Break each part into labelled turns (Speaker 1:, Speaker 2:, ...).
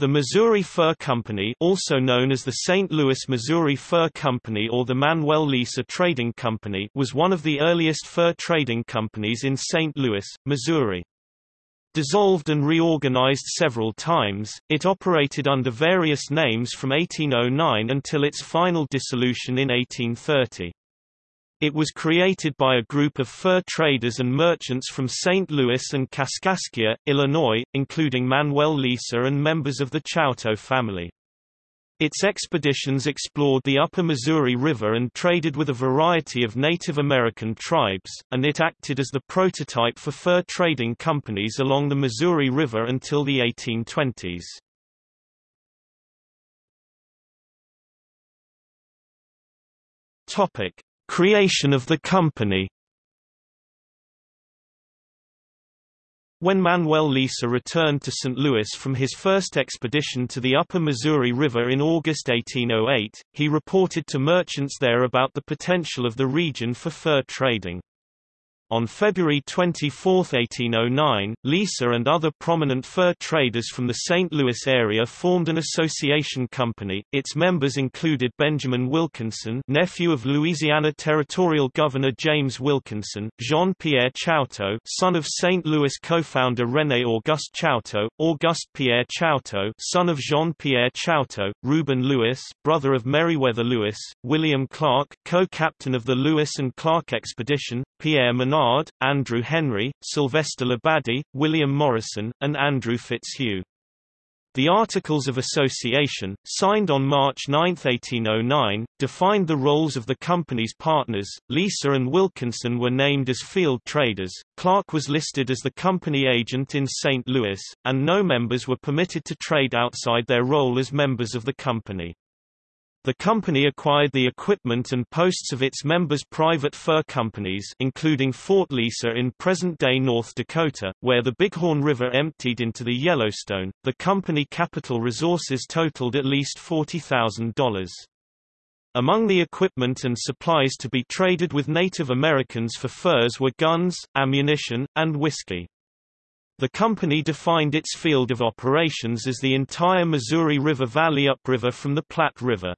Speaker 1: The Missouri Fur Company also known as the St. Louis Missouri Fur Company or the Manuel Lisa Trading Company was one of the earliest fur trading companies in St. Louis, Missouri. Dissolved and reorganized several times, it operated under various names from 1809 until its final dissolution in 1830. It was created by a group of fur traders and merchants from St. Louis and Kaskaskia, Illinois, including Manuel Lisa and members of the Chouteau family. Its expeditions explored the upper Missouri River and traded with a variety of Native American tribes, and it acted as the prototype for fur trading companies along the Missouri River until the 1820s. Topic: Creation of the company When Manuel Lisa returned to St. Louis from his first expedition to the upper Missouri River in August 1808, he reported to merchants there about the potential of the region for fur trading. On February 24, 1809, Lisa and other prominent fur traders from the St. Louis area formed an association company. Its members included Benjamin Wilkinson, nephew of Louisiana Territorial Governor James Wilkinson, Jean-Pierre Chouteau, son of St. Louis co-founder René Auguste Chouteau, Auguste Pierre Chouteau, son of Jean-Pierre Chouteau, Reuben Lewis, brother of Meriwether Lewis, William Clark, co-captain of the Lewis and Clark expedition, Pierre Menard, Andrew Henry, Sylvester Labadie, William Morrison, and Andrew Fitzhugh. The Articles of Association, signed on March 9, 1809, defined the roles of the company's partners. Lisa and Wilkinson were named as field traders, Clark was listed as the company agent in St. Louis, and no members were permitted to trade outside their role as members of the company. The company acquired the equipment and posts of its members' private fur companies including Fort Lisa in present-day North Dakota, where the Bighorn River emptied into the Yellowstone. The company capital resources totaled at least $40,000. Among the equipment and supplies to be traded with Native Americans for furs were guns, ammunition, and whiskey. The company defined its field of operations as the entire Missouri River Valley upriver from the Platte River.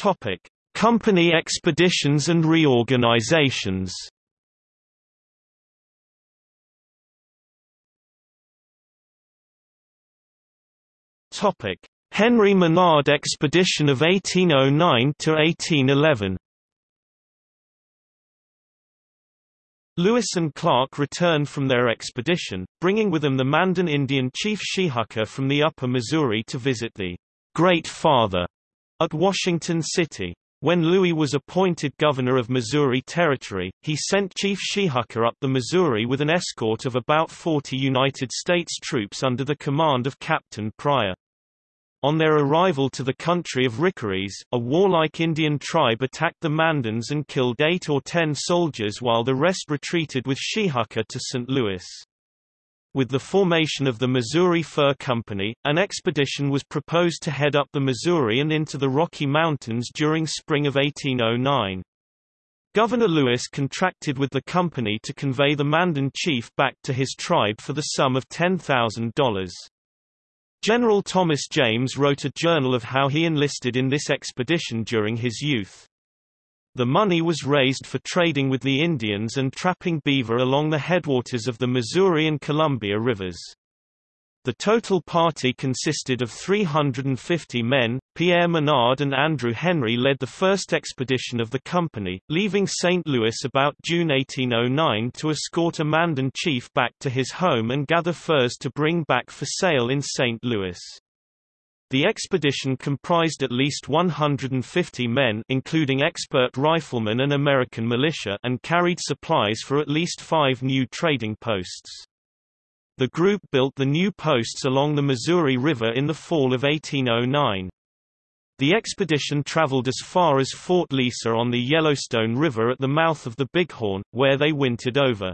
Speaker 1: Topic: Company expeditions and reorganizations. Topic: Henry Menard expedition of 1809 to 1811. Lewis and Clark returned from their expedition, bringing with them the Mandan Indian chief Shehucker from the upper Missouri to visit the Great Father at Washington City. When Lewis was appointed governor of Missouri Territory, he sent Chief Shehucker up the Missouri with an escort of about 40 United States troops under the command of Captain Pryor. On their arrival to the country of Rickarees, a warlike Indian tribe attacked the Mandans and killed eight or ten soldiers while the rest retreated with Shehucker to St. Louis. With the formation of the Missouri Fur Company, an expedition was proposed to head up the Missouri and into the Rocky Mountains during spring of 1809. Governor Lewis contracted with the company to convey the Mandan chief back to his tribe for the sum of $10,000. General Thomas James wrote a journal of how he enlisted in this expedition during his youth. The money was raised for trading with the Indians and trapping beaver along the headwaters of the Missouri and Columbia rivers. The total party consisted of 350 men. Pierre Menard and Andrew Henry led the first expedition of the company, leaving St. Louis about June 1809 to escort a Mandan chief back to his home and gather furs to bring back for sale in St. Louis. The expedition comprised at least 150 men including expert riflemen and American militia and carried supplies for at least five new trading posts. The group built the new posts along the Missouri River in the fall of 1809. The expedition traveled as far as Fort Lisa on the Yellowstone River at the mouth of the Bighorn, where they wintered over.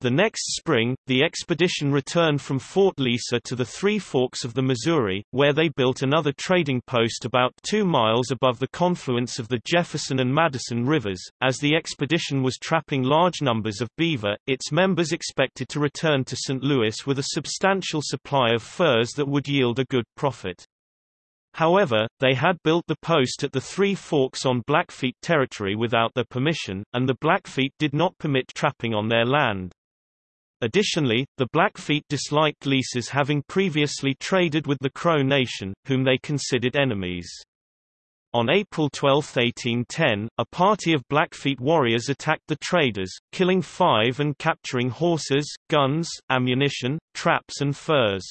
Speaker 1: The next spring, the expedition returned from Fort Lisa to the Three Forks of the Missouri, where they built another trading post about two miles above the confluence of the Jefferson and Madison rivers. As the expedition was trapping large numbers of beaver, its members expected to return to St. Louis with a substantial supply of furs that would yield a good profit. However, they had built the post at the Three Forks on Blackfeet territory without their permission, and the Blackfeet did not permit trapping on their land. Additionally, the Blackfeet disliked Lisa's having previously traded with the Crow Nation, whom they considered enemies. On April 12, 1810, a party of Blackfeet warriors attacked the traders, killing five and capturing horses, guns, ammunition, traps and furs.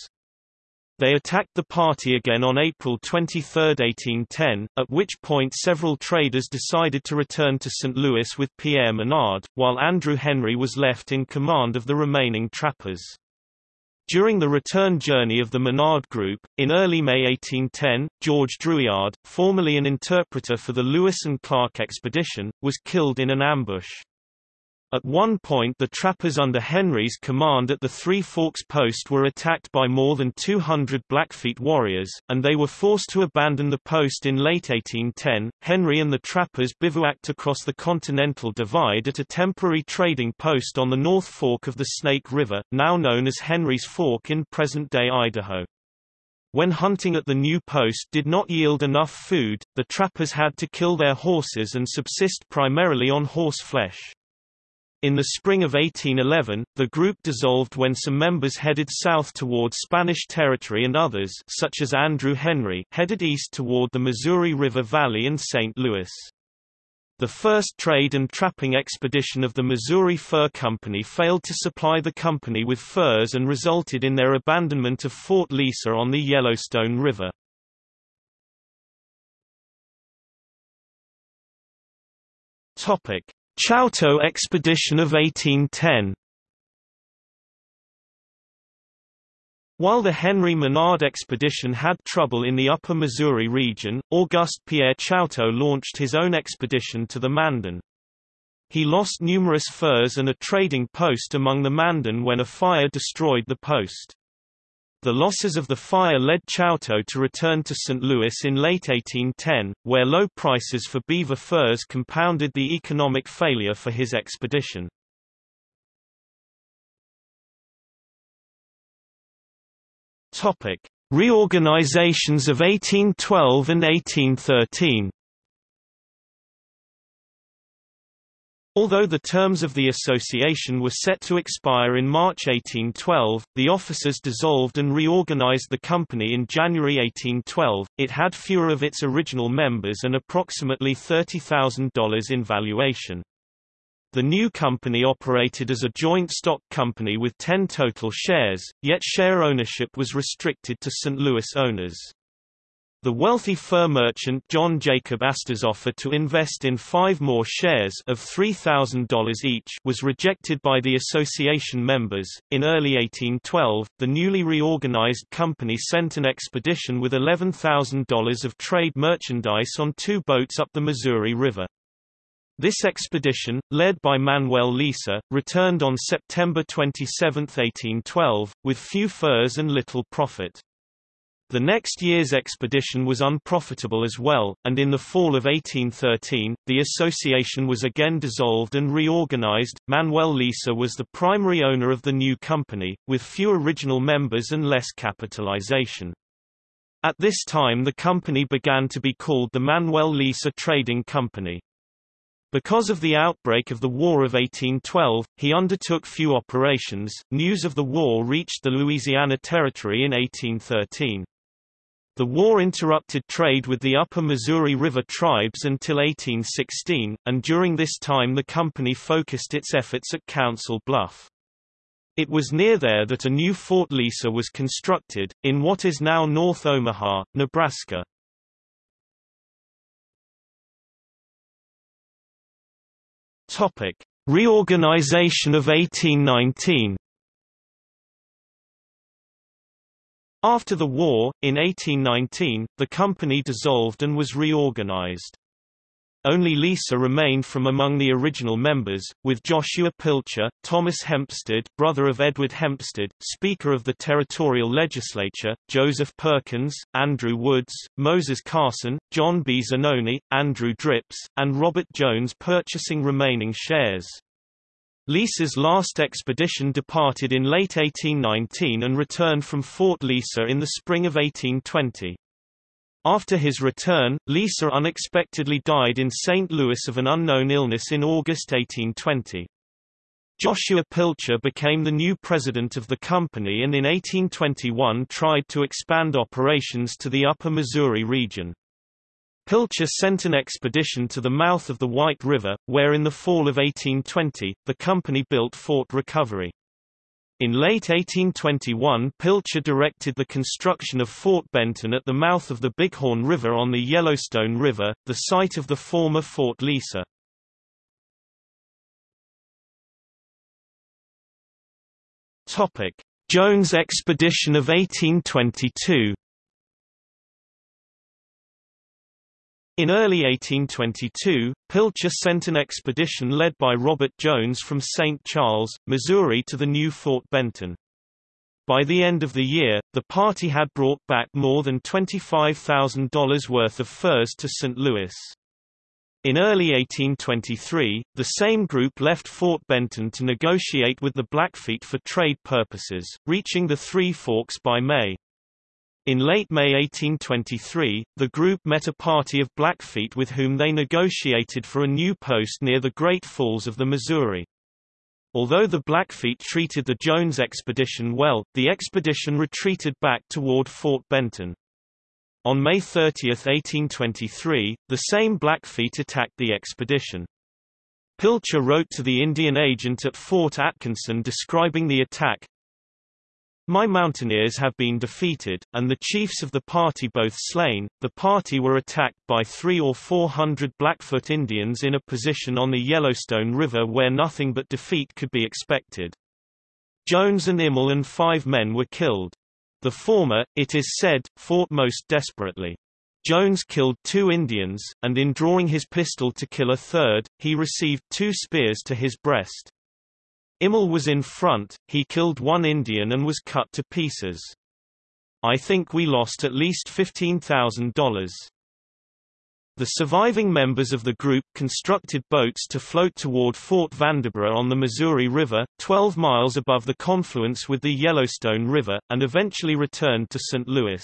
Speaker 1: They attacked the party again on April 23, 1810, at which point several traders decided to return to St. Louis with Pierre Menard, while Andrew Henry was left in command of the remaining trappers. During the return journey of the Menard Group, in early May 1810, George Drouillard, formerly an interpreter for the Lewis and Clark expedition, was killed in an ambush. At one point the trappers under Henry's command at the Three Forks post were attacked by more than 200 Blackfeet warriors, and they were forced to abandon the post in late 1810. Henry and the trappers bivouacked across the Continental Divide at a temporary trading post on the North Fork of the Snake River, now known as Henry's Fork in present-day Idaho. When hunting at the new post did not yield enough food, the trappers had to kill their horses and subsist primarily on horse flesh. In the spring of 1811, the group dissolved when some members headed south toward Spanish territory and others such as Andrew Henry headed east toward the Missouri River Valley and St. Louis. The first trade and trapping expedition of the Missouri Fur Company failed to supply the company with furs and resulted in their abandonment of Fort Lisa on the Yellowstone River. Topic: Chouteau expedition of 1810 While the Henry Menard expedition had trouble in the upper Missouri region, Auguste Pierre Chouteau launched his own expedition to the Mandan. He lost numerous furs and a trading post among the Mandan when a fire destroyed the post. The losses of the fire led Chouteau to return to St. Louis in late 1810, where low prices for beaver furs compounded the economic failure for his expedition. Reorganizations of 1812 and 1813 Although the terms of the association were set to expire in March 1812, the officers dissolved and reorganized the company in January 1812. It had fewer of its original members and approximately $30,000 in valuation. The new company operated as a joint stock company with 10 total shares, yet share ownership was restricted to St. Louis owners. The wealthy fur merchant John Jacob Astor's offer to invest in five more shares of $3,000 each was rejected by the association members. In early 1812, the newly reorganized company sent an expedition with $11,000 of trade merchandise on two boats up the Missouri River. This expedition, led by Manuel Lisa, returned on September 27, 1812, with few furs and little profit. The next year's expedition was unprofitable as well, and in the fall of 1813, the association was again dissolved and reorganized. Manuel Lisa was the primary owner of the new company, with few original members and less capitalization. At this time the company began to be called the Manuel Lisa Trading Company. Because of the outbreak of the War of 1812, he undertook few operations. News of the war reached the Louisiana Territory in 1813. The war interrupted trade with the upper Missouri River tribes until 1816, and during this time the company focused its efforts at Council Bluff. It was near there that a new Fort Lisa was constructed, in what is now North Omaha, Nebraska. Reorganization of 1819 After the war, in 1819, the company dissolved and was reorganized. only Lisa remained from among the original members, with Joshua Pilcher, Thomas Hempstead brother of Edward Hempstead, Speaker of the Territorial Legislature, Joseph Perkins, Andrew Woods, Moses Carson, John B. Zanoni, Andrew Drips, and Robert Jones purchasing remaining shares. Lisa's last expedition departed in late 1819 and returned from Fort Lisa in the spring of 1820. After his return, Lisa unexpectedly died in St. Louis of an unknown illness in August 1820. Joshua Pilcher became the new president of the company and in 1821 tried to expand operations to the upper Missouri region. Pilcher sent an expedition to the mouth of the White River, where in the fall of 1820, the company built Fort Recovery. In late 1821 Pilcher directed the construction of Fort Benton at the mouth of the Bighorn River on the Yellowstone River, the site of the former Fort Lisa. Jones Expedition of 1822 In early 1822, Pilcher sent an expedition led by Robert Jones from St. Charles, Missouri to the new Fort Benton. By the end of the year, the party had brought back more than $25,000 worth of furs to St. Louis. In early 1823, the same group left Fort Benton to negotiate with the Blackfeet for trade purposes, reaching the Three Forks by May. In late May 1823, the group met a party of Blackfeet with whom they negotiated for a new post near the Great Falls of the Missouri. Although the Blackfeet treated the Jones expedition well, the expedition retreated back toward Fort Benton. On May 30, 1823, the same Blackfeet attacked the expedition. Pilcher wrote to the Indian agent at Fort Atkinson describing the attack, my mountaineers have been defeated, and the chiefs of the party both slain. The party were attacked by three or four hundred Blackfoot Indians in a position on the Yellowstone River where nothing but defeat could be expected. Jones and Immel and five men were killed. The former, it is said, fought most desperately. Jones killed two Indians, and in drawing his pistol to kill a third, he received two spears to his breast. Immel was in front, he killed one Indian and was cut to pieces. I think we lost at least $15,000. The surviving members of the group constructed boats to float toward Fort Vanderburgh on the Missouri River, 12 miles above the confluence with the Yellowstone River, and eventually returned to St. Louis.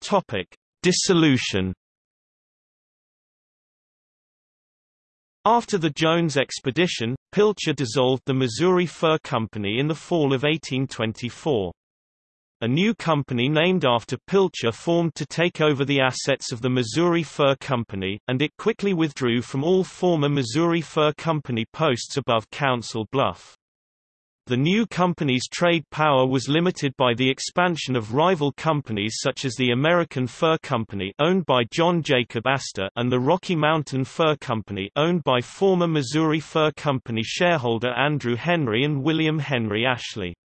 Speaker 1: Topic: Dissolution After the Jones expedition, Pilcher dissolved the Missouri Fur Company in the fall of 1824. A new company named after Pilcher formed to take over the assets of the Missouri Fur Company, and it quickly withdrew from all former Missouri Fur Company posts above Council Bluff. The new company's trade power was limited by the expansion of rival companies such as the American Fur Company owned by John Jacob Astor and the Rocky Mountain Fur Company owned by former Missouri Fur Company shareholder Andrew Henry and William Henry Ashley.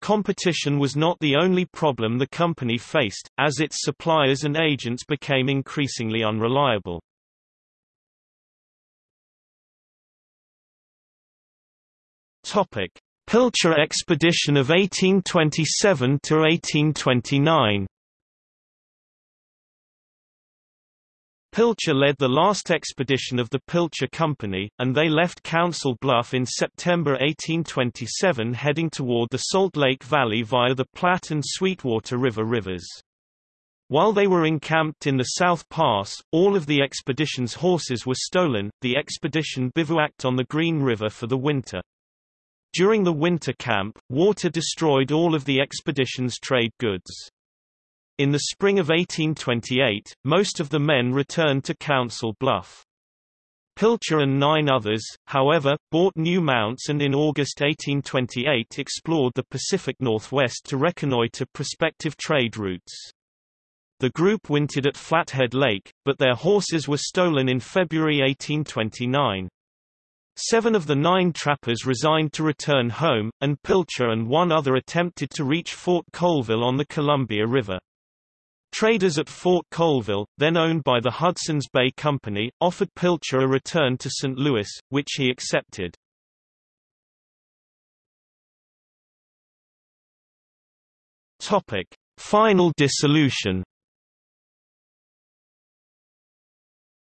Speaker 1: Competition was not the only problem the company faced, as its suppliers and agents became increasingly unreliable. Topic: Pilcher expedition of 1827 to 1829. Pilcher led the last expedition of the Pilcher Company, and they left Council Bluff in September 1827 heading toward the Salt Lake Valley via the Platte and Sweetwater River rivers. While they were encamped in the South Pass, all of the expedition's horses were stolen. The expedition bivouacked on the Green River for the winter. During the winter camp, water destroyed all of the expedition's trade goods. In the spring of 1828, most of the men returned to Council Bluff. Pilcher and nine others, however, bought new mounts and in August 1828 explored the Pacific Northwest to reconnoiter prospective trade routes. The group wintered at Flathead Lake, but their horses were stolen in February 1829. Seven of the nine trappers resigned to return home, and Pilcher and one other attempted to reach Fort Colville on the Columbia River. Traders at Fort Colville, then owned by the Hudson's Bay Company, offered Pilcher a return to St. Louis, which he accepted. Final dissolution.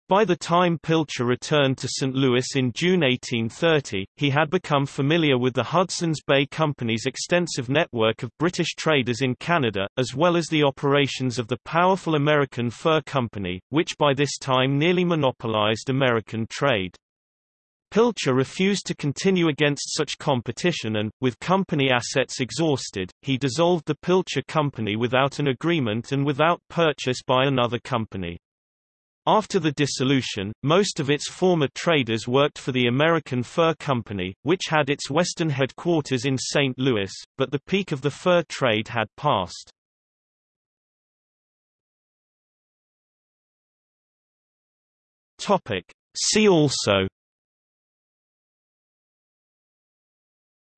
Speaker 1: By the time Pilcher returned to St. Louis in June 1830, he had become familiar with the Hudson's Bay Company's extensive network of British traders in Canada, as well as the operations of the powerful American Fur Company, which by this time nearly monopolized American trade. Pilcher refused to continue against such competition and, with company assets exhausted, he dissolved the Pilcher Company without an agreement and without purchase by another company. After the dissolution, most of its former traders worked for the American Fur Company, which had its western headquarters in St. Louis, but the peak of the fur trade had passed. See also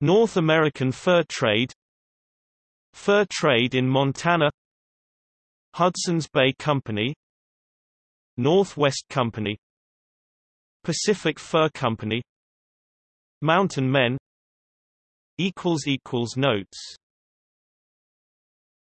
Speaker 1: North American fur trade Fur trade in Montana Hudson's Bay Company Northwest Company Pacific Fur Company Mountain Men Notes